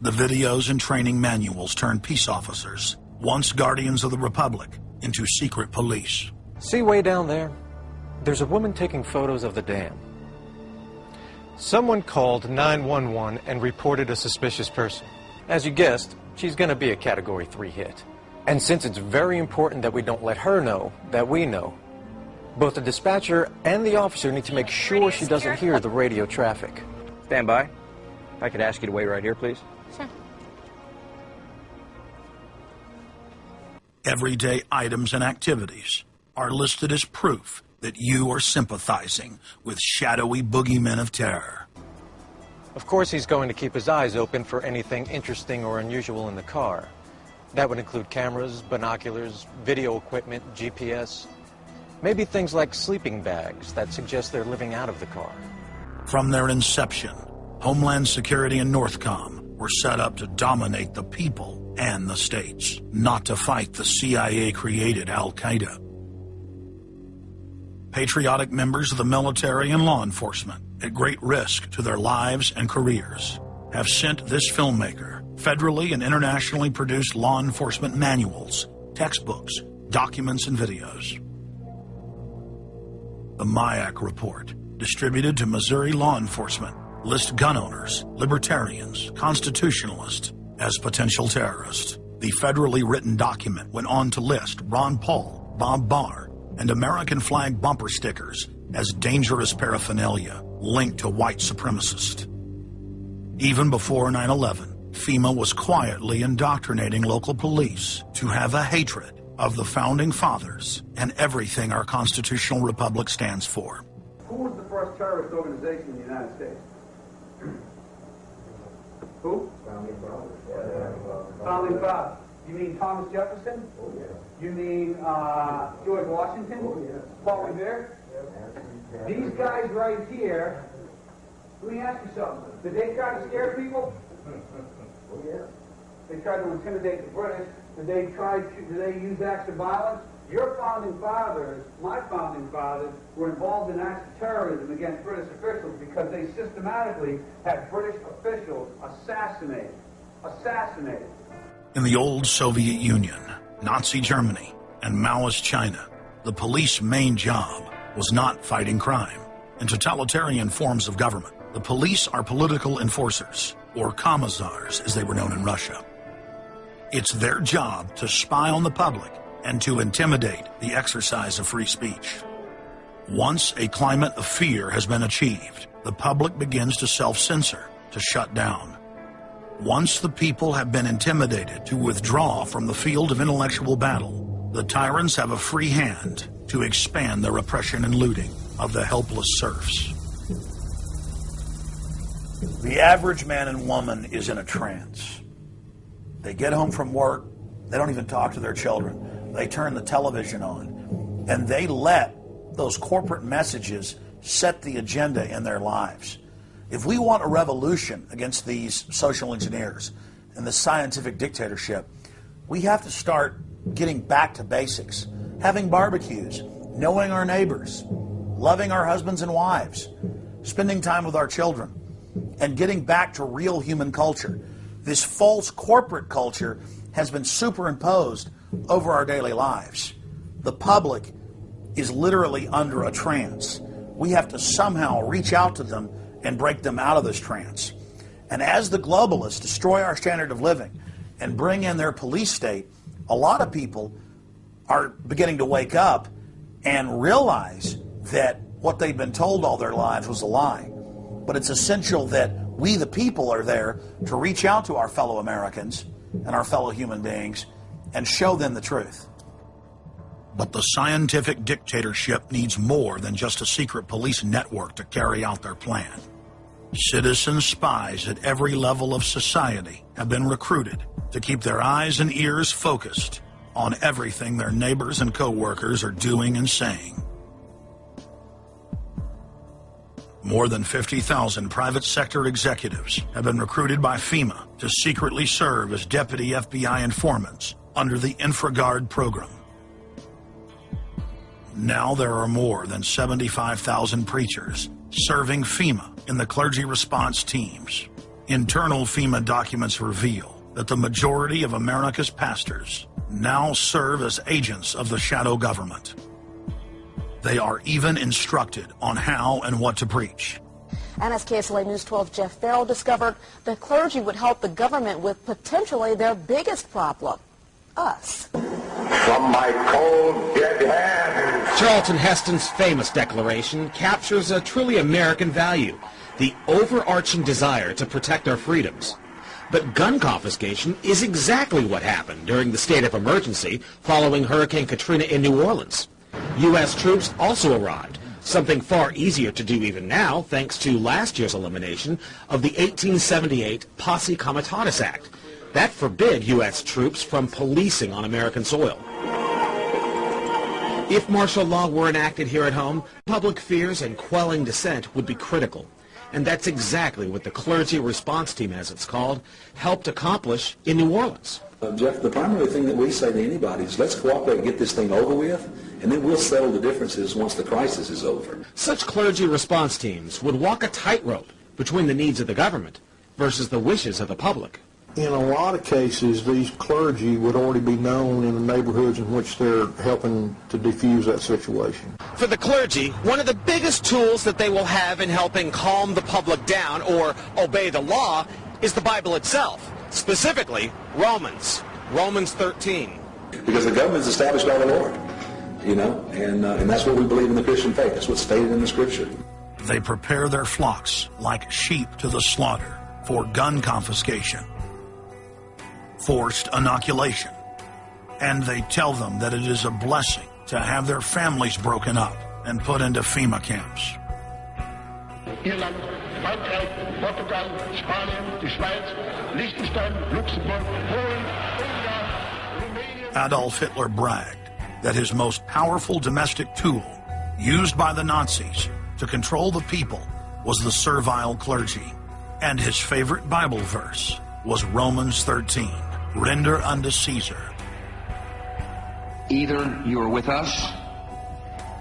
The videos and training manuals turn peace officers, once guardians of the Republic, into secret police. See way down there? There's a woman taking photos of the dam. Someone called 911 and reported a suspicious person. As you guessed, she's going to be a Category 3 hit. And since it's very important that we don't let her know that we know, both the dispatcher and the officer need to make sure she doesn't hear the radio traffic. Stand by. If I could ask you to wait right here, please. Sure. Everyday items and activities are listed as proof that you are sympathizing with shadowy boogeymen of terror. Of course, he's going to keep his eyes open for anything interesting or unusual in the car. That would include cameras, binoculars, video equipment, GPS, maybe things like sleeping bags that suggest they're living out of the car. From their inception, Homeland Security and Northcom were set up to dominate the people and the states, not to fight the CIA-created Al-Qaeda. Patriotic members of the military and law enforcement, at great risk to their lives and careers, have sent this filmmaker federally and internationally produced law enforcement manuals, textbooks, documents, and videos. The MIAC report, distributed to Missouri law enforcement, lists gun owners, libertarians, constitutionalists as potential terrorists. The federally written document went on to list Ron Paul, Bob Barr, and American flag bumper stickers as dangerous paraphernalia linked to white supremacists. Even before 9-11, FEMA was quietly indoctrinating local police to have a hatred of the Founding Fathers and everything our constitutional republic stands for. Who was the first terrorist organization in the United States? Who? Founding Fathers. Yeah. Founding Fathers. You mean Thomas Jefferson? Oh, yeah. You mean uh, George Washington? Oh, yeah. Paul Revere? These guys right here, let me ask you something. Did they try to scare people? Oh, yeah. They tried to intimidate the British. Did they try to, did they use acts of violence? Your founding fathers, my founding fathers, were involved in acts of terrorism against British officials because they systematically had British officials assassinated. Assassinated. In the old Soviet Union, Nazi Germany, and Maoist China, the police main job was not fighting crime. In totalitarian forms of government, the police are political enforcers, or commissars as they were known in Russia. It's their job to spy on the public and to intimidate the exercise of free speech. Once a climate of fear has been achieved, the public begins to self-censor, to shut down. Once the people have been intimidated to withdraw from the field of intellectual battle, the tyrants have a free hand to expand their oppression and looting of the helpless serfs. The average man and woman is in a trance. They get home from work, they don't even talk to their children. They turn the television on, and they let those corporate messages set the agenda in their lives. If we want a revolution against these social engineers and the scientific dictatorship, we have to start getting back to basics, having barbecues, knowing our neighbors, loving our husbands and wives, spending time with our children, and getting back to real human culture. This false corporate culture has been superimposed over our daily lives. The public is literally under a trance. We have to somehow reach out to them and break them out of this trance. And as the globalists destroy our standard of living and bring in their police state, a lot of people are beginning to wake up and realize that what they've been told all their lives was a lie. But it's essential that we, the people, are there to reach out to our fellow Americans and our fellow human beings and show them the truth. But the scientific dictatorship needs more than just a secret police network to carry out their plan. Citizen spies at every level of society have been recruited to keep their eyes and ears focused on everything their neighbors and co-workers are doing and saying. More than 50,000 private sector executives have been recruited by FEMA to secretly serve as deputy FBI informants under the InfraGard program. Now there are more than 75,000 preachers serving FEMA in the clergy response teams. Internal FEMA documents reveal that the majority of America's pastors now serve as agents of the shadow government. They are even instructed on how and what to preach. And as KSLA News 12 Jeff Farrell discovered, the clergy would help the government with potentially their biggest problem, us. From my cold, dead hands. Charlton Heston's famous declaration captures a truly American value, the overarching desire to protect our freedoms. But gun confiscation is exactly what happened during the state of emergency following Hurricane Katrina in New Orleans. U.S. troops also arrived, something far easier to do even now thanks to last year's elimination of the 1878 Posse Comitatus Act. That forbid U.S. troops from policing on American soil. If martial law were enacted here at home, public fears and quelling dissent would be critical. And that's exactly what the Clergy Response Team, as it's called, helped accomplish in New Orleans. Uh, Jeff, the primary thing that we say to anybody is let's cooperate and get this thing over with, and then we'll settle the differences once the crisis is over. Such clergy response teams would walk a tightrope between the needs of the government versus the wishes of the public. In a lot of cases, these clergy would already be known in the neighborhoods in which they're helping to defuse that situation. For the clergy, one of the biggest tools that they will have in helping calm the public down or obey the law is the Bible itself, specifically Romans, Romans 13. Because the government is established by the Lord, you know, and, uh, and that's what we believe in the Christian faith. That's what's stated in the Scripture. They prepare their flocks like sheep to the slaughter for gun confiscation, forced inoculation, and they tell them that it is a blessing to have their families broken up and put into FEMA camps. Irland, Frankreich, Portugal, Spanien, die Schweiz, Liechtenstein, Luxemburg, Polen, Ungarn. Adolf Hitler bragged that his most powerful domestic tool, used by the Nazis to control the people, was the servile clergy. And his favorite Bible verse was Romans 13 Render unto Caesar. Either you are with us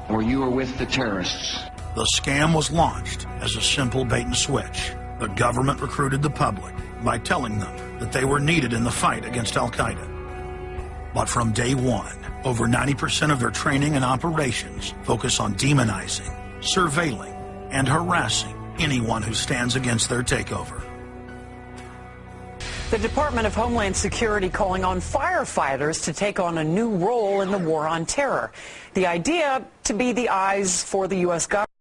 or you are with the terrorists. The scam was launched as a simple bait and switch. The government recruited the public by telling them that they were needed in the fight against Al Qaeda. But from day one, over 90% of their training and operations focus on demonizing, surveilling, and harassing anyone who stands against their takeover. The Department of Homeland Security calling on firefighters to take on a new role in the war on terror. The idea to be the eyes for the U.S. government.